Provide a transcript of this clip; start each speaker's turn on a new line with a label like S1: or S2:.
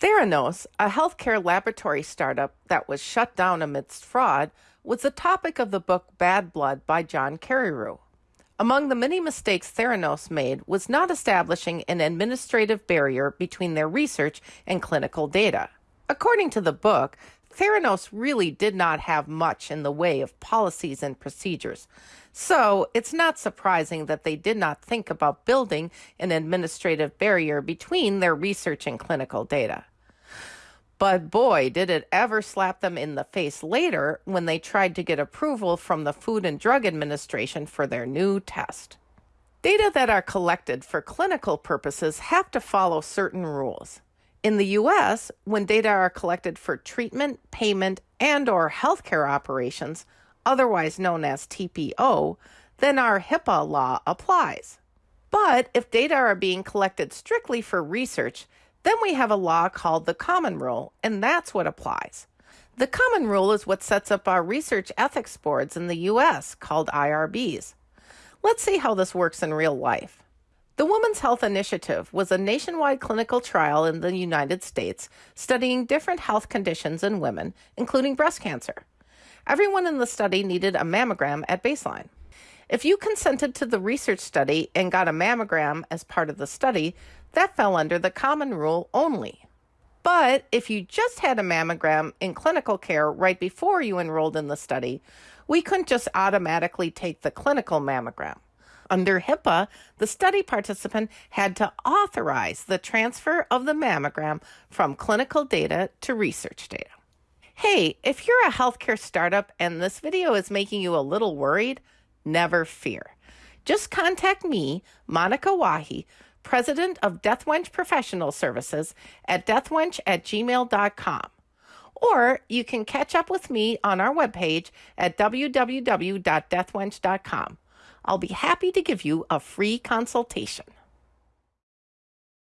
S1: Theranos, a healthcare laboratory startup that was shut down amidst fraud, was the topic of the book Bad Blood by John Carreyrou. Among the many mistakes Theranos made was not establishing an administrative barrier between their research and clinical data. According to the book, Theranos really did not have much in the way of policies and procedures. So it's not surprising that they did not think about building an administrative barrier between their research and clinical data. But boy, did it ever slap them in the face later when they tried to get approval from the Food and Drug Administration for their new test. Data that are collected for clinical purposes have to follow certain rules. In the US, when data are collected for treatment, payment, and or healthcare operations, otherwise known as TPO, then our HIPAA law applies. But if data are being collected strictly for research, then we have a law called the Common Rule, and that's what applies. The Common Rule is what sets up our research ethics boards in the US called IRBs. Let's see how this works in real life. The Women's Health Initiative was a nationwide clinical trial in the United States studying different health conditions in women, including breast cancer. Everyone in the study needed a mammogram at baseline. If you consented to the research study and got a mammogram as part of the study, that fell under the common rule only. But if you just had a mammogram in clinical care right before you enrolled in the study, we couldn't just automatically take the clinical mammogram. Under HIPAA, the study participant had to authorize the transfer of the mammogram from clinical data to research data. Hey, if you're a healthcare startup and this video is making you a little worried, never fear. Just contact me, Monica Wahi, president of DethWench Professional Services at dethwench at gmail.com. Or you can catch up with me on our webpage at www.dethwench.com. I'll be happy to give you a free consultation.